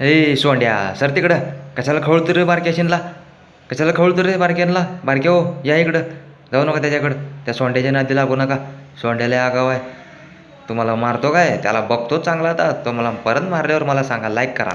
ए सोंड्या sir तिकडं. कशाला खवळतो रे बारक्याशीनला कशाला खवळतो रे बारक्यांना बारक्या हो या इकडं. जाऊ नका त्याच्याकडं. त्या सोंड्याच्या नादी लागू नका. सोंड्याला आगाव आहे. तुम्हाला मारतो काय? त्याला बघतो चांगला आता. तो मला परत मारल्यावर मला सांगा. लाईक करा.